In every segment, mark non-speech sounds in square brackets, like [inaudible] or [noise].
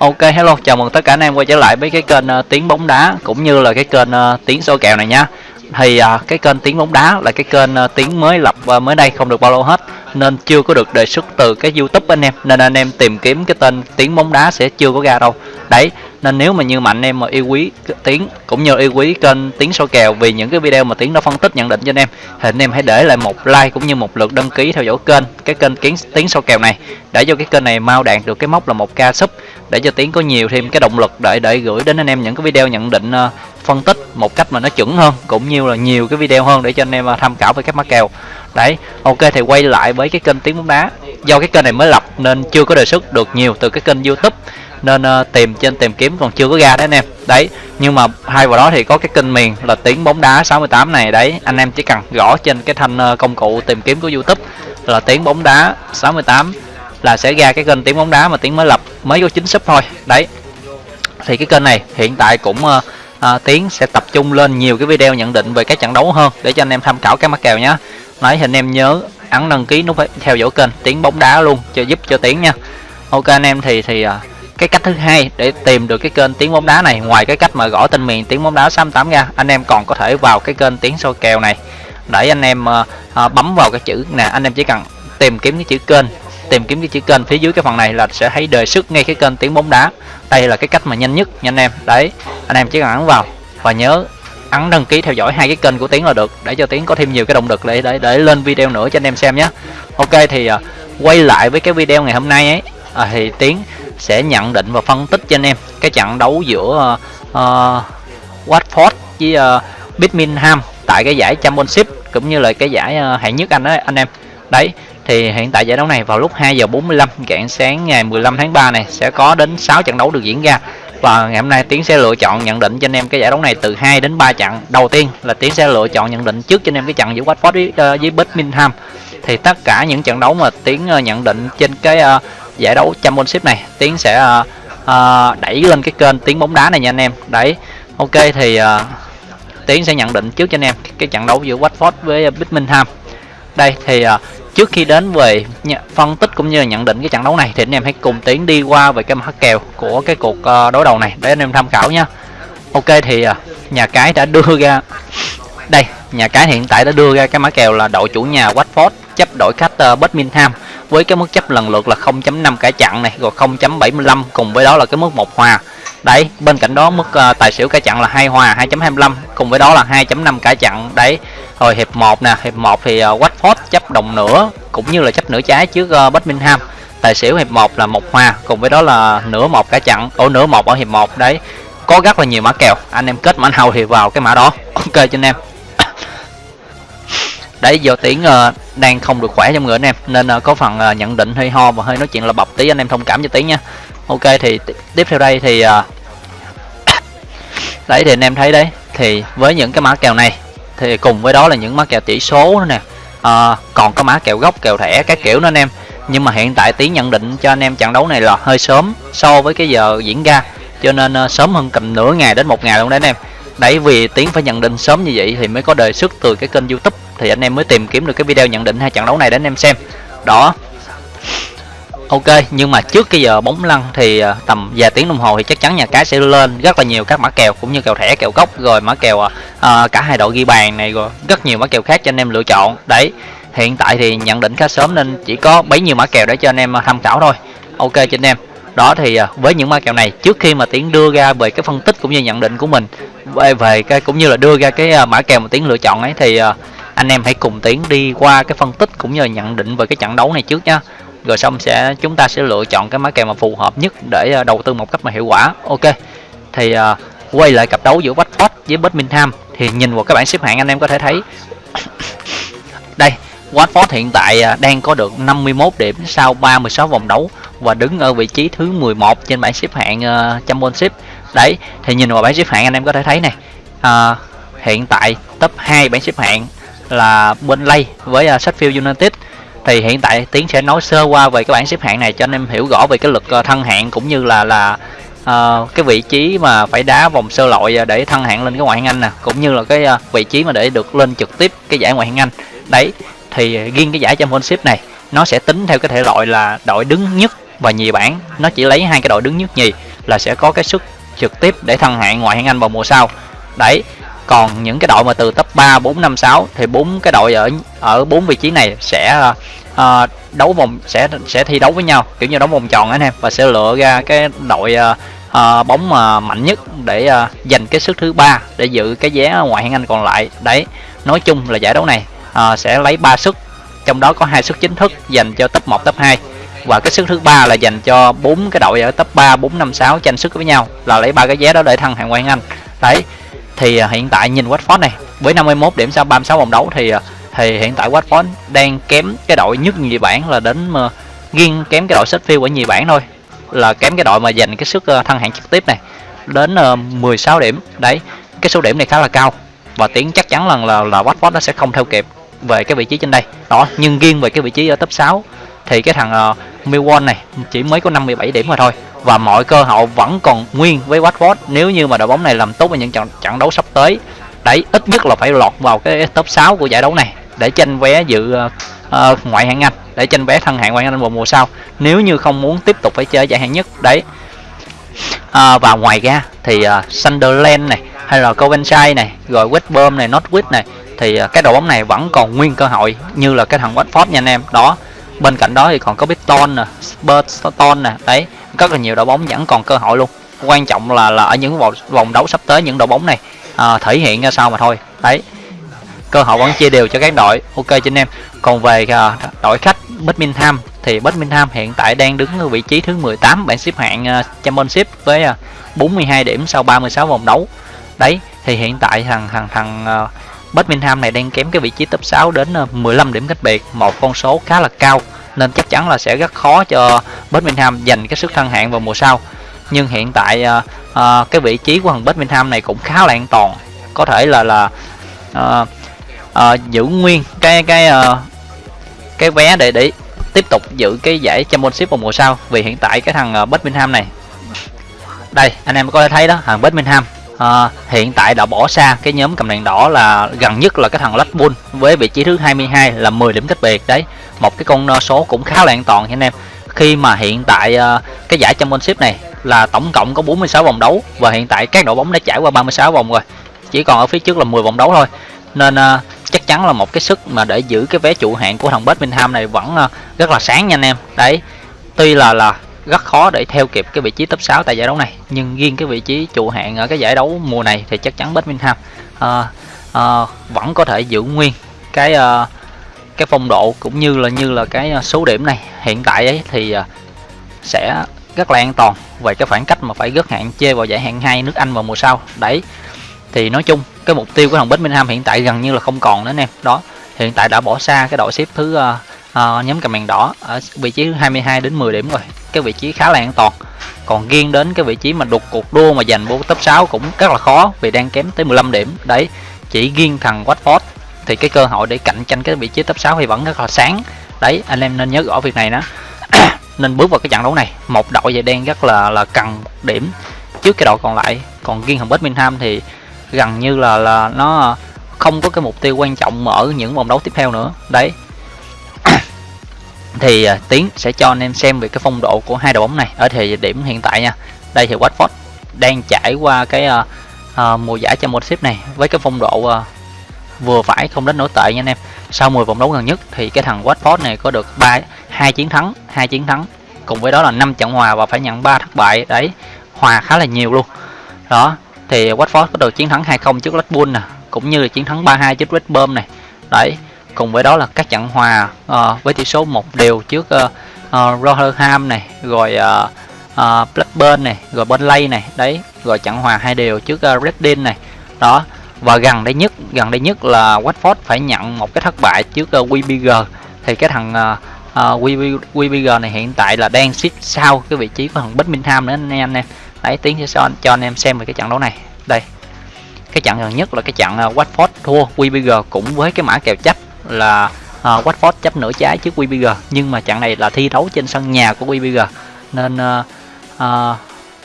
Ok hello, chào mừng tất cả anh em quay trở lại với cái kênh uh, tiếng bóng đá cũng như là cái kênh uh, tiếng số kèo này nhá. Thì uh, cái kênh tiếng bóng đá là cái kênh uh, tiếng mới lập uh, mới đây không được bao lâu hết nên chưa có được đề xuất từ cái YouTube anh em nên anh em tìm kiếm cái tên tiếng bóng đá sẽ chưa có ra đâu. Đấy, nên nếu mà như mà anh em mà yêu quý tiếng cũng như yêu quý kênh tiếng soi kèo vì những cái video mà tiếng nó phân tích nhận định cho anh em thì anh em hãy để lại một like cũng như một lượt đăng ký theo dõi kênh cái kênh kiến tiếng soi kèo này. Để cho cái kênh này mau đạt được cái mốc là một ca sub để cho tiếng có nhiều thêm cái động lực để để gửi đến anh em những cái video nhận định uh, phân tích một cách mà nó chuẩn hơn cũng như là nhiều cái video hơn để cho anh em ờ, tham khảo về các mã kèo. Đấy ok thì quay lại với cái kênh tiếng bóng đá. Do cái kênh này mới lập nên chưa có đề xuất được nhiều từ cái kênh youtube nên uh, tìm trên tìm kiếm còn chưa có ra đấy anh em. Đấy nhưng mà hai vào đó thì có cái kênh miền là tiếng bóng đá 68 này. Đấy anh em chỉ cần gõ trên cái thanh uh, công cụ tìm kiếm của youtube là tiếng bóng đá 68 là sẽ ra cái kênh tiếng bóng đá mà tiếng mới lập mới có chính sub thôi. Đấy thì cái kênh này hiện tại cũng uh, uh, tiến sẽ tập trung lên nhiều cái video nhận định về các trận đấu hơn để cho anh em tham khảo các mắc kèo nhé nói thì anh em nhớ ấn đăng ký nút theo dõi kênh tiếng bóng đá luôn cho giúp cho tiến nha. Ok anh em thì thì uh, cái cách thứ hai để tìm được cái kênh tiếng bóng đá này. Ngoài cái cách mà gõ tên miền tiếng bóng đá 68 ra anh em còn có thể vào cái kênh tiếng soi kèo này. Để anh em uh, bấm vào cái chữ nè anh em chỉ cần tìm kiếm cái chữ kênh tìm kiếm cái chữ kênh phía dưới cái phần này là sẽ thấy đề xuất ngay cái kênh tiếng bóng đá. Đây là cái cách mà nhanh nhất nha anh em. Đấy anh em chỉ cần ấn vào và nhớ ấn đăng ký theo dõi hai cái kênh của tiến là được để cho tiến có thêm nhiều cái động lực để để để lên video nữa cho anh em xem nhé. Ok thì uh, quay lại với cái video ngày hôm nay ấy à, thì tiến sẽ nhận định và phân tích cho anh em cái trận đấu giữa uh, Watford với uh, Birmingham tại cái giải Championship cũng như là cái giải uh, hạng nhất anh đó anh em. Đấy thì hiện tại giải đấu này vào lúc 2 giờ 45 rạng sáng ngày 15 tháng 3 này sẽ có đến 6 trận đấu được diễn ra. Và ngày hôm nay Tiến sẽ lựa chọn nhận định cho anh em cái giải đấu này từ 2 đến 3 trận. Đầu tiên là Tiến sẽ lựa chọn nhận định trước cho anh em cái trận giữa Watford với, uh, với Birmingham. Thì tất cả những trận đấu mà Tiến uh, nhận định trên cái uh, giải đấu Championship này. Tiến sẽ uh, uh, đẩy lên cái kênh tiếng bóng đá này nha anh em. Đấy ok thì uh, Tiến sẽ nhận định trước cho anh em cái trận đấu giữa Watford với Birmingham. Đây thì uh, trước khi đến về phân tích cũng như là nhận định cái trận đấu này thì anh em hãy cùng tiến đi qua về cái mã kèo của cái cuộc uh, đối đầu này để anh em tham khảo nha. Ok thì uh, nhà cái đã đưa ra đây nhà cái hiện tại đã đưa ra cái mã kèo là đội chủ nhà Watford chấp đội khách uh, Birmingham với cái mức chấp lần lượt là 0.5 cả chặn này rồi 0.75 cùng với đó là cái mức một hòa. Đấy bên cạnh đó mức uh, tài xỉu cả chặn là hai hòa 2.25 cùng với đó là 2.5 cả chặn đấy rồi hiệp 1 nè hiệp 1 thì uh, Watford chấp đồng nửa cũng như là chấp nửa trái trước uh, Birmingham. Tài xỉu hiệp 1 là một hòa cùng với đó là nửa một cả chặn ở nửa một ở hiệp 1 đấy. Có rất là nhiều mã kèo. Anh em kết mã nào thì vào cái mã đó. Ok cho anh em đấy do tiếng uh, ờ, đang không được khỏe trong người anh em nên uh, có phần uh, nhận định hơi ho và hơi nói chuyện là bập tí anh em thông cảm cho tiếng nha. Ok thì tiếp theo đây thì uh, [coughs] đấy thì anh em thấy đấy thì với những cái mã kèo này thì cùng với đó là những mã kèo chỉ số nữa nè. Uh, còn có mã kèo gốc kèo thẻ các kiểu nữa anh em. Nhưng mà hiện tại tiến nhận định cho anh em trận đấu này là hơi sớm so với cái giờ diễn ra cho nên uh, sớm hơn cầm nửa ngày đến một ngày luôn đấy anh em đấy vì tiến phải nhận định sớm như vậy thì mới có đề xuất từ cái kênh youtube. Thì anh em mới tìm kiếm được cái video nhận định hai trận đấu này để anh em xem. Đó. Ok nhưng mà trước cái giờ bóng lăn thì à, tầm vài tiếng đồng hồ thì chắc chắn nhà cái sẽ lên rất là nhiều các mã kèo cũng như kèo thẻ kèo gốc rồi mã kèo uh, cả hai đội ghi bàn này rồi rất nhiều mã kèo khác cho anh em lựa chọn. Đấy hiện tại thì nhận định khá sớm nên chỉ có bấy nhiêu mã kèo để cho anh em tham khảo thôi. Ok cho anh em đó thì à, với những mã kèo này trước khi mà tiến đưa ra về cái phân tích cũng như nhận định của mình về về cái cũng như là đưa ra cái à, mã kèo mà tiến lựa chọn ấy thì à, anh em hãy cùng tiến đi qua cái phân tích cũng như là nhận định về cái trận đấu này trước nha rồi xong sẽ chúng ta sẽ lựa chọn cái mã kèo mà phù hợp nhất để đầu tư một cách mà hiệu quả. Ok. Thì uh, quay lại cặp đấu giữa Watford với Birmingham thì nhìn vào các bảng xếp hạng anh em có thể thấy. [coughs] Đây Watford hiện tại đang có được 51 điểm sau 36 vòng đấu và đứng ở vị trí thứ 11 trên bảng xếp hạng uh, Championship. Đấy thì nhìn vào bảng xếp hạng anh em có thể thấy này uh, ờ, hiện tại top 2 bảng xếp hạng là Burnley với uh, Sheffield United. Thì hiện tại tiến sẽ nói sơ qua về cái bảng xếp hạng này cho anh em hiểu rõ về cái lực uh, thăng hạng cũng như là là uh, cái vị trí mà phải đá vòng sơ loại để thăng hạng lên cái ngoại hạng Anh nè cũng như là cái uh, vị trí mà để được lên trực tiếp cái giải ngoại hạng Anh. Đấy thì riêng cái giải championship này nó sẽ tính theo cái thể loại là đội đứng nhất và nhì bảng nó chỉ lấy hai cái đội đứng nhất nhì là sẽ có cái sức trực tiếp để thăng hạng ngoại hạng Anh vào mùa sau. Đấy còn những cái đội mà từ top 3, 4, 5, 6 thì bốn cái đội ở ở bốn vị trí này sẽ uh, đấu vòng sẽ sẽ thi đấu với nhau kiểu như đấu vòng tròn anh em và sẽ lựa ra cái đội uh, uh, bóng mà mạnh nhất để uh, giành cái sức thứ ba để giữ cái vé ngoại hạng Anh còn lại. Đấy nói chung là giải đấu này uh, sẽ lấy 3 sức trong đó có hai suất chính thức dành cho top 1, top 2 và cái suất thứ ba là dành cho bốn cái đội ở top 3, 4, 5, 6 tranh sức với nhau. Là lấy ba cái vé đó để thăng hạng ngoại Anh. Đấy thì à, hiện tại nhìn Watford này với 51 điểm sau 36 vòng đấu thì à, thì hiện tại Watford đang kém cái đội nhất nhì bảng là đến mà riêng kém cái đội Sheffield ở nhì bảng thôi. Là kém cái đội mà giành cái sức à, thăng hạng trực tiếp này đến 16 điểm. Đấy cái số điểm này khá là cao. Và tiến chắc chắn là là, là Watford nó sẽ không theo kịp về cái vị trí trên đây. Đó nhưng riêng về cái vị trí ở top 6 thì cái thằng ờ, uh, Millwall này chỉ mới có 57 điểm mà thôi. Và mọi cơ hội vẫn còn nguyên với Watford. Nếu như mà đội bóng này làm tốt ở những trận trận đấu sắp tới đấy ít nhất là phải lọt vào cái top 6 của giải đấu này để tranh vé dự uh, ngoại hạng Anh để tranh vé thân hạng ngoại hạng Anh vào mùa sau. Nếu như không muốn tiếp tục phải chơi giải hạng nhất đấy. À, và ngoài ra thì uh, Sunderland này hay là Coventry này rồi West Brom này Northwich này thì uh, cái đội bóng này vẫn còn nguyên cơ hội như là cái thằng Watford nha anh em. Đó bên cạnh đó thì còn có Brighton nè Spurs nè. Đấy rất là nhiều đội bóng vẫn còn cơ hội luôn. Quan trọng là là ở những vòng vòng đấu sắp tới những đội bóng này à, thể hiện ra sao mà thôi. Đấy cơ hội vẫn chia đều cho các đội. Ok cho anh em. Còn về à, đội khách Birmingham thì Birmingham hiện tại đang đứng ở vị trí thứ 18 bảng xếp hạng uh, Championship với à, uh, 42 điểm sau 36 vòng đấu. Đấy thì hiện tại thằng thằng thằng uh, Birmingham này đang kém cái vị trí top 6 đến ờ, 15 điểm cách biệt một con số khá là cao nên chắc chắn là sẽ rất khó cho Birmingham giành cái sức thăng hạng vào mùa sau. Nhưng hiện tại uh, uh, cái vị trí của thằng Birmingham này cũng khá là an toàn có thể là là uh, uh, giữ nguyên cái cái uh, cái vé để để tiếp tục giữ cái giải Championship vào mùa sau. Vì hiện tại cái thằng uh, Birmingham này đây anh em có thể thấy đó thằng Birmingham à, hiện tại đã bỏ xa cái nhóm cầm đèn đỏ là gần nhất là cái thằng Blackpool với vị trí thứ 22 là 10 điểm cách biệt đấy. Một cái con ờ, số cũng khá là an toàn nha anh em. Khi mà hiện tại uh, cái giải Championship này là tổng cộng có 46 vòng đấu và hiện tại các đội bóng đã trải qua 36 vòng rồi. Chỉ còn ở phía trước là 10 vòng đấu thôi. Nên uh, chắc chắn là một cái sức mà để giữ cái vé trụ hạng của thằng Birmingham này vẫn uh, rất là sáng nha anh em. Đấy tuy là là rất khó để theo kịp cái vị trí top 6 tại giải đấu này. Nhưng riêng cái vị trí trụ hạng ở cái giải đấu mùa này thì chắc chắn Birmingham uh, uh, vẫn có thể giữ nguyên cái uh, cái phong độ cũng như là như là cái số điểm này. Hiện tại ấy thì uh, sẽ rất là an toàn về cái khoảng cách mà phải gớt hạn chê vào giải hạng 2 nước Anh vào mùa sau. Đấy thì nói chung cái mục tiêu của thằng Birmingham hiện tại gần như là không còn nữa anh em đó hiện tại đã bỏ xa cái đội xếp thứ uh, uh, nhóm cầm đỏ ở vị trí 22 đến 10 điểm rồi. Cái vị trí khá là an toàn. Còn riêng đến cái vị trí mà đục cuộc đua mà giành vô top 6 cũng rất là khó vì đang kém tới 15 điểm. Đấy chỉ riêng thằng Watford. Thì cái cơ hội để cạnh tranh cái vị trí top 6 thì vẫn rất là sáng. Đấy anh em nên nhớ rõ việc này đó [coughs] nên bước vào cái trận đấu này. Một đội về đen rất là là cần điểm trước cái đội còn lại. Còn riêng thằng Birmingham thì gần như là là nó không có cái mục tiêu quan trọng mở những vòng đấu tiếp theo nữa. Đấy thì à, tiến sẽ cho anh em xem về cái phong độ của hai đội bóng này ở thời điểm hiện tại nha. Đây thì Watford đang trải qua cái uh, uh, mùa giải Championship này với cái phong độ uh, vừa phải không đến nổi tệ nha anh em. Sau 10 vòng đấu gần nhất thì cái thằng Watford này có được ba hai chiến thắng hai chiến thắng cùng với đó là năm trận hòa và phải nhận ba thất bại. Đấy hòa khá là nhiều luôn. Đó thì Watford có được chiến thắng 2-0 trước Blackpool nè cũng như là chiến thắng 3-2 trước West Brom này. Đấy cùng với đó là các trận hòa uh, với tỷ số một đều trước uh, uh, Rotherham này rồi uh, uh, Blackburn này rồi Burnley này. Đấy rồi trận hòa hai đều trước uh, Reading này. Đó và gần đây nhất gần đây nhất là Watford phải nhận một cái thất bại trước uh, WBG thì cái thằng uh, uh, WBG này hiện tại là đang xếp sau cái vị trí của thằng Birmingham nữa anh em đấy tiến sẽ cho, cho anh em xem về cái trận đấu này. Đây cái trận gần nhất là cái trận uh, Watford thua WBG cũng với cái mã kèo chấp là uh, Watford chấp nửa trái trước WBG nhưng mà trận này là thi đấu trên sân nhà của WBG nên uh, uh,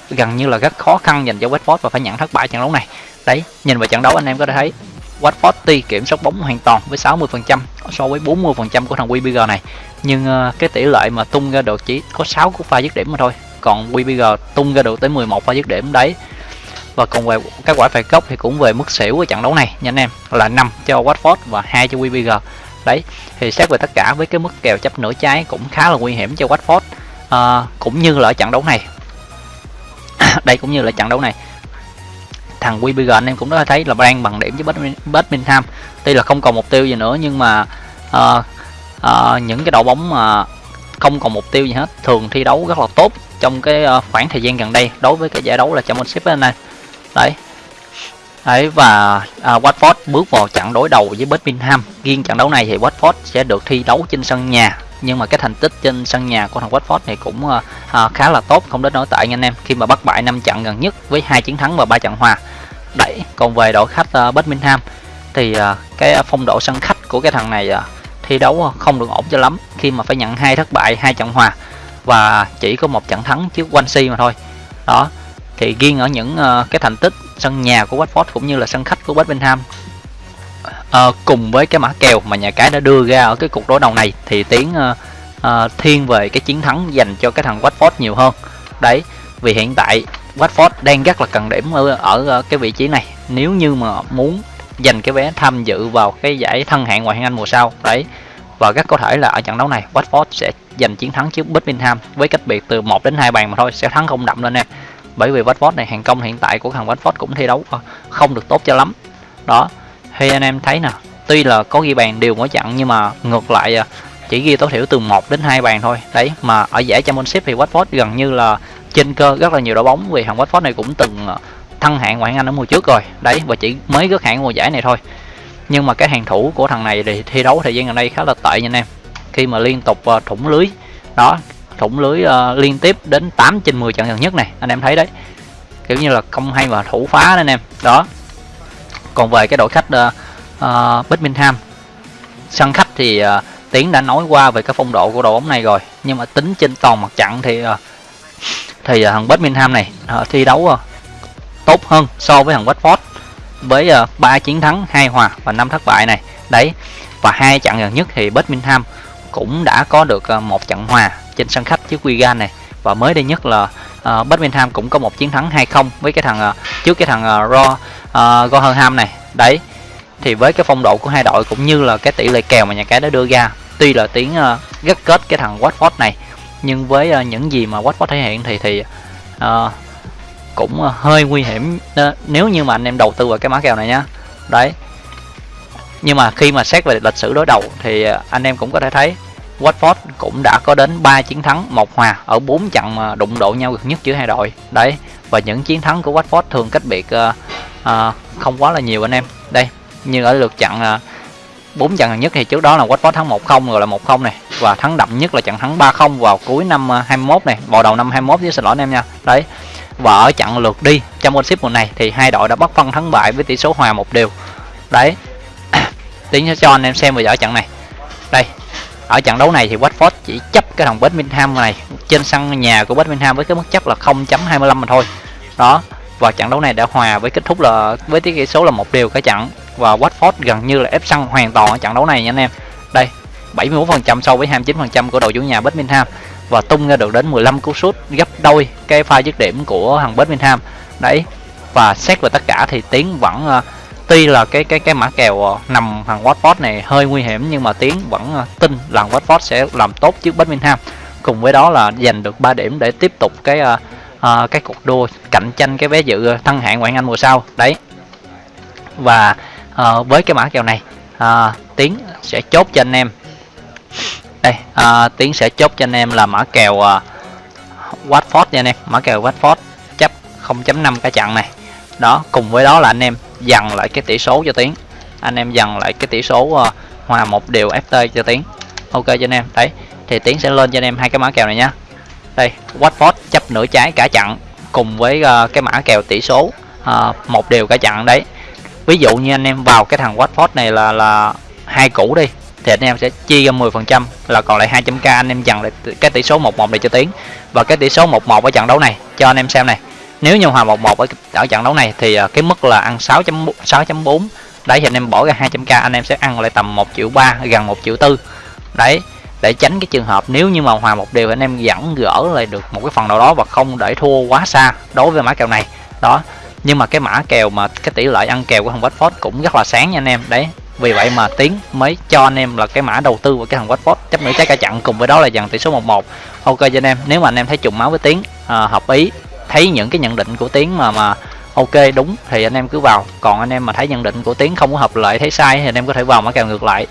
gần như là rất khó khăn dành cho Watford và phải nhận thất bại trận đấu này. Đấy nhìn vào trận đấu anh em có thể thấy Watford tuy kiểm soát bóng hoàn toàn với 60% so với 40% của thằng WBG này nhưng uh, cái tỷ lệ mà tung ra được chỉ có 6 cú pha dứt điểm mà thôi. Còn WBG tung ra được tới 11 pha dứt điểm đấy và còn về các quả phạt góc thì cũng về mức xỉu của trận đấu này nha anh em. Là 5 cho Watford và hai cho WBG đấy thì xét về tất cả với cái mức kèo chấp nửa trái cũng khá là nguy hiểm cho Watford. À, cũng như là ở trận đấu này. [coughs] Đây cũng như là trận đấu này. Thằng WBG anh em cũng đã thấy là đang bằng điểm với Birmingham tuy là không còn mục tiêu gì nữa nhưng mà à, à, những cái đội bóng mà không còn mục tiêu gì hết thường thi đấu rất là tốt trong cái à, khoảng thời gian gần đây đối với cái giải đấu là Championship này đấy. Đấy và à, Watford bước vào trận đối đầu với Birmingham. Riêng trận đấu này thì Watford sẽ được thi đấu trên sân nhà. Nhưng mà cái thành tích trên sân nhà của thằng Watford này cũng à, à khá là tốt không đến nổi tệ anh em. Khi mà bắt bại 5 trận gần nhất với hai chiến thắng và ba trận hòa. Đấy. còn về đội khách à, Birmingham thì à, cái phong độ sân khách của cái thằng này à, thi đấu không được ổn cho lắm. Khi mà phải nhận hai thất bại hai trận hòa và chỉ có một trận thắng trước Swansea mà thôi. Đó thì riêng ở những uh, cái thành tích sân nhà của Watford cũng như là sân khách của Birmingham uh, ờ, cùng với cái mã kèo mà nhà cái đã đưa ra ở cái cuộc đối đầu này thì tiến uh, uh, thiên về cái chiến thắng dành cho cái thằng Watford nhiều hơn. Đấy vì hiện tại Watford đang rất là cần điểm ở, ở cái vị trí này. Nếu như mà muốn giành cái vé tham dự vào cái giải thân hạng ngoại hạng Anh mùa sau đấy. Và rất có thể là ở trận đấu này Watford sẽ giành chiến thắng trước Birmingham với cách biệt từ 1 đến 2 bàn mà thôi sẽ thắng không đậm lên nè bởi vì Watford này, hàng công hiện tại của thằng Watford cũng thi đấu ờ, không được tốt cho lắm. Đó, thì anh em thấy nè, tuy là có ghi bàn đều mỗi trận nhưng mà ngược lại ờ, chỉ ghi tối thiểu từ 1 đến 2 bàn thôi. Đấy, mà ở giải Championship thì Watford gần như là trên cơ rất là nhiều đội bóng vì thằng Watford này cũng từng ờ, thăng hạng ngoại hạng Anh ở mùa trước rồi. Đấy, và chỉ mới gớt hạng mùa giải này thôi. Nhưng mà cái hàng thủ của thằng này thì thi đấu thời gian gần đây khá là tệ nha anh em. Khi mà liên tục thủng lưới, đó thủng lưới uh, liên tiếp đến 8 trên 10 trận gần nhất này anh em thấy đấy kiểu như là không hay mà thủ phá đấy anh em đó còn về cái đội khách uh, uh, Birmingham sân khách thì uh, Tiến đã nói qua về cái phong độ của đội bóng này rồi nhưng mà tính trên toàn mặt trận thì uh, thì uh, thằng Birmingham này uh, thi đấu uh, tốt hơn so với thằng Watford với uh, 3 chiến thắng, hai hòa và năm thất bại này. Đấy. Và hai trận gần nhất thì Birmingham cũng đã có được uh, một trận hòa trên sân khách trước Wigan này và mới đây nhất là uh, Birmingham cũng có một chiến thắng 2-0 với cái thằng uh, trước cái thằng ờ, uh, Raw uh, Gohenham này. Đấy. Thì với cái phong độ của hai đội cũng như là cái tỷ lệ kèo mà nhà cái đã đưa ra, tuy là tiếng uh, gắt kết cái thằng Watford này nhưng với uh, những gì mà Watford thể hiện thì thì uh, cũng uh, hơi nguy hiểm nếu như mà anh em đầu tư vào cái mã kèo này nhá đấy nhưng mà khi mà xét về lịch sử đối đầu thì anh em cũng có thể thấy Watford cũng đã có đến 3 chiến thắng một hòa ở 4 trận mà đụng độ nhau gần nhất giữa hai đội. Đấy và những chiến thắng của Watford thường cách biệt uh, uh, không quá là nhiều anh em. Đây như ở lượt trận ờ, uh, 4 trận gần nhất thì trước đó là Watford thắng 1-0 rồi là 1-0 này và thắng đậm nhất là trận thắng 3-0 vào cuối năm 21 này vào đầu năm 21 với xin lỗi anh em nha. Đấy và ở trận lượt đi trong Championship mùa này thì hai đội đã bắt phân thắng bại với tỷ số hòa một đều. Đấy [coughs] tiến cho anh em xem về ở trận này. Đây ở trận đấu này thì Watford chỉ chấp cái thằng Birmingham này trên sân nhà của Birmingham với cái mức chấp là 0.25 mà thôi. Đó và trận đấu này đã hòa với kết thúc là với tỷ số là một đều cả trận. Và Watford gần như là ép sân hoàn toàn ở trận đấu này nha anh em. Đây 71% so với 29% của đội chủ nhà Birmingham và tung ra được đến 15 cú sút gấp đôi cái pha dứt điểm của thằng Birmingham đấy và xét về tất cả thì tiến vẫn uh, tuy là cái cái cái mã kèo ờ, nằm thằng Watford này hơi nguy hiểm nhưng mà tiến vẫn ờ, tin là Watford sẽ làm tốt trước Birmingham. Cùng với đó là giành được 3 điểm để tiếp tục cái uh, uh, cái cuộc đua cạnh tranh cái vé dự thăng hạng ngoại hạng Anh mùa sau. Đấy. Và uh, với cái mã kèo này uh, tiến sẽ chốt cho anh em. Đây uh, tiến sẽ chốt cho anh em là mã kèo uh, Watford nha anh em. Mã kèo Watford chấp 0.5 cả chặn này. Đó cùng với đó là anh em dằn lại cái tỷ số cho tiến. Anh em dằn lại cái tỷ số uh, hòa một điều ft cho tiến. Ok cho anh em. Đấy thì tiến sẽ lên cho anh em hai cái mã kèo này nhá đây Watford chấp nửa trái cả trận cùng với uh, cái mã kèo tỷ số uh, một điều cả trận đấy. Ví dụ như anh em vào cái thằng Watford này là là hai củ đi thì anh em sẽ chia ra 10% là còn lại 200k anh em dần lại cái tỷ số 11 này cho tiến. Và cái tỷ số 11 ở trận đấu này cho anh em xem này nếu như hòa 1-1 ở, ở trận đấu này thì à, cái mức là ăn 6.6.4 đấy thì anh em bỏ ra 200k anh em sẽ ăn lại tầm 1 triệu 3 gần 1 triệu 4 đấy để tránh cái trường hợp nếu như mà hòa một điều anh em dẫn gỡ lại được một cái phần nào đó và không để thua quá xa đối với mã kèo này. Đó nhưng mà cái mã kèo mà cái tỷ lệ ăn kèo của thằng Watford cũng rất là sáng nha anh em. Đấy vì vậy mà tiến mới cho anh em là cái mã đầu tư của cái thằng Watford. Chấp nửa trái cả chặn cùng với đó là dàn tỷ số 11 ok cho anh em nếu mà anh em thấy trùng máu với tiến à, hợp ý thấy những cái nhận định của tiến mà mà ok, đúng, thì anh em cứ vào. Còn anh em mà thấy nhận định của tiến không có hợp lệ thấy sai thì anh em có thể vào mã kèo ngược lại.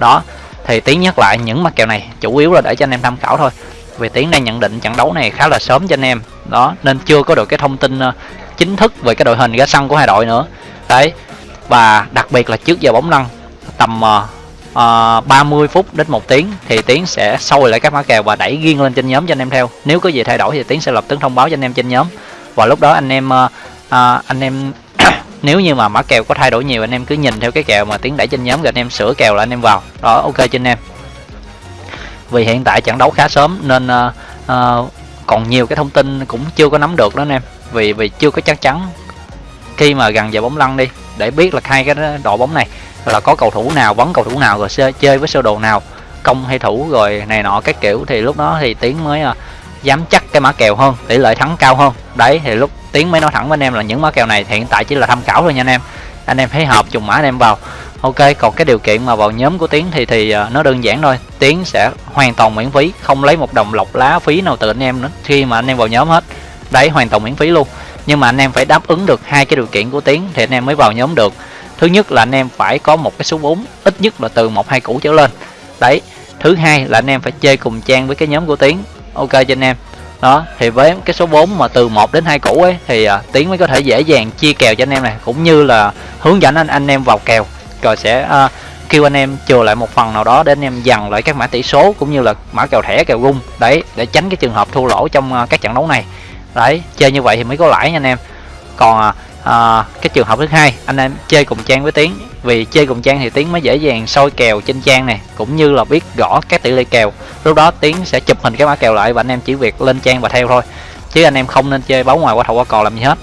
Đó, thì tiến nhắc lại những mặt kèo này, chủ yếu là để cho anh em tham khảo thôi. Vì tiến đang nhận định trận đấu này khá là sớm cho anh em. Đó, nên chưa có được cái thông tin ờ, chính thức về cái đội hình ra sân của hai đội nữa. Đấy, và đặc biệt là trước giờ bóng lăn, tầm ờ, Ờ, uh, 30 phút đến một tiếng thì tiến sẽ sâu lại các mã kèo và đẩy riêng lên trên nhóm cho anh em theo. Nếu có gì thay đổi thì tiến sẽ lập tức thông báo cho anh em trên nhóm. Và lúc đó anh em uh, uh, anh em [coughs] nếu như mà mã kèo có thay đổi nhiều anh em cứ nhìn theo cái kèo mà tiến đẩy trên nhóm rồi anh em sửa kèo là anh em vào. Đó ok cho anh em. Vì hiện tại trận đấu khá sớm nên uh, uh, còn nhiều cái thông tin cũng chưa có nắm được đó anh em. Vì vì chưa có chắc chắn khi mà gần giờ bóng lăn đi để biết là hai cái đội bóng này là có cầu thủ nào vấn cầu thủ nào rồi chơi với sơ đồ nào, công hay thủ rồi này nọ các kiểu thì lúc đó thì tiến mới ờ, dám chắc cái mã kèo hơn, tỷ lệ thắng cao hơn. Đấy, thì lúc tiến mới nói thẳng với anh em là những mã kèo này hiện tại chỉ là tham khảo thôi nha anh em. Anh em thấy hợp trùng mã anh em vào. Ok, còn cái điều kiện mà vào nhóm của tiến thì thì ờ, nó đơn giản thôi. Tiến sẽ hoàn toàn miễn phí, không lấy một đồng lọc lá phí nào từ anh em nữa khi mà anh em vào nhóm hết. Đấy, hoàn toàn miễn phí luôn. Nhưng mà anh em phải đáp ứng được hai cái điều kiện của tiến thì anh em mới vào nhóm được thứ nhất là anh em phải có một cái số vốn ít nhất là từ một hai củ trở lên. Đấy thứ hai là anh em phải chơi cùng trang với cái nhóm của tiến. Ok cho anh em. Đó thì với cái số 4 mà từ 1 đến hai củ ấy thì à, tiến mới có thể dễ dàng chia kèo cho anh em này cũng như là hướng dẫn anh anh em vào kèo. Rồi sẽ à, kêu anh em chừa lại một phần nào đó để anh em dằn lại các mã tỷ số cũng như là mã kèo thẻ kèo gung đấy để tránh cái trường hợp thua lỗ trong à, các trận đấu này. Đấy chơi như vậy thì mới có lãi nha anh em. Còn à, Ờ, cái trường hợp thứ hai anh em chơi cùng trang với tiến. Vì chơi cùng trang thì tiến mới dễ dàng soi kèo trên trang này cũng như là biết rõ các tỷ lệ kèo. Lúc đó tiến sẽ chụp hình cái mã kèo lại và anh em chỉ việc lên trang và theo thôi. Chứ anh em không nên chơi báo ngoài qua thầu qua cò làm gì hết.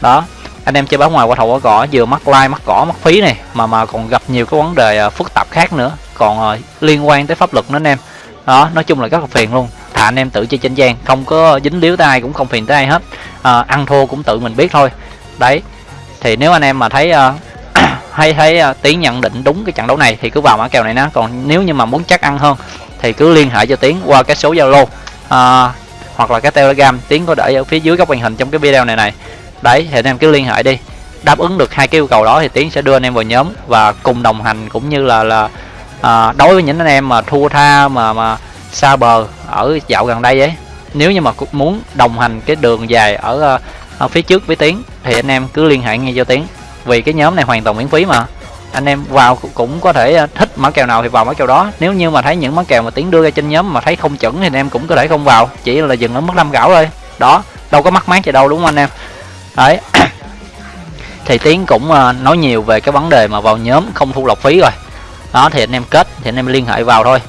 Đó anh em chơi báo ngoài qua thầu qua cò vừa mắc like mắc cỏ mắc phí này mà mà còn gặp nhiều cái vấn đề ờ, phức tạp khác nữa. Còn uh, liên quan tới pháp luật nữa anh em. Đó nói chung là rất là phiền luôn. Thà anh em tự chơi trên trang không có dính líu tay cũng không phiền tới ai hết. À, ăn thua cũng tự mình biết thôi đấy thì nếu anh em mà thấy uh, [clears throat] hay thấy uh, tiến nhận định đúng cái trận đấu này thì cứ vào mã kèo này nó còn nếu như mà muốn chắc ăn hơn thì cứ liên hệ cho tiến qua cái số zalo uh, hoặc là cái telegram. Tiến có để ở phía dưới góc màn hình trong cái video này này. Đấy thì anh em cứ liên hệ đi. Đáp ứng được hai cái yêu cầu đó thì tiến sẽ đưa anh em vào nhóm và cùng đồng hành cũng như là là uh, đối với những anh em mà thua tha mà mà xa bờ ở dạo gần đây ấy. Nếu như mà muốn đồng hành cái đường dài ở ở phía trước với tiến, thì anh em cứ liên hệ ngay cho tiến. Vì cái nhóm này hoàn toàn miễn phí mà. Anh em vào cũng có thể à, thích mã kèo nào thì vào mã kèo đó. Nếu như mà thấy những mã kèo mà tiến đưa ra trên nhóm mà thấy không chuẩn thì anh em cũng có thể không vào. Chỉ là dừng ở mức năm gạo thôi. Đó, đâu có mắc mát gì đâu, đúng không anh em? Đấy. [coughs] Thì tiến cũng à, nói nhiều về cái vấn đề mà vào nhóm không thu lọc phí rồi. Đó, thì anh em kết, thì anh em liên hệ vào thôi.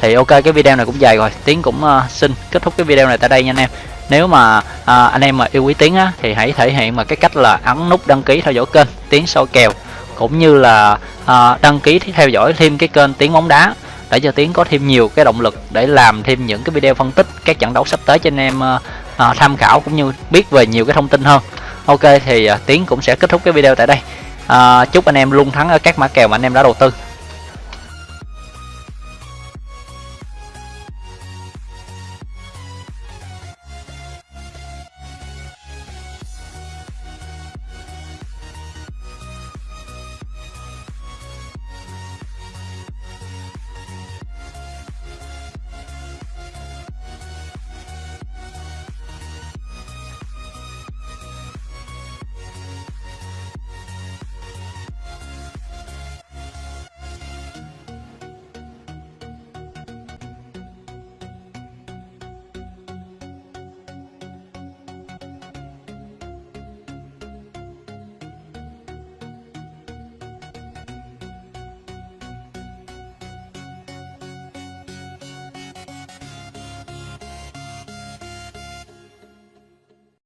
Thì ok, cái video này cũng dài rồi. Tiến cũng à, xin kết thúc cái video này tại đây nha anh em nếu mà à, anh em mà yêu quý tiếng á, thì hãy thể hiện mà cái cách là ấn nút đăng ký theo dõi kênh tiếng soi kèo cũng như là à, đăng ký theo dõi thêm cái kênh tiếng bóng đá để cho tiến có thêm nhiều cái động lực để làm thêm những cái video phân tích các trận đấu sắp tới cho anh em à, à, tham khảo cũng như biết về nhiều cái thông tin hơn. Ok thì à, tiến cũng sẽ kết thúc cái video tại đây. À, chúc anh em luôn thắng ở các mã kèo mà anh em đã đầu tư.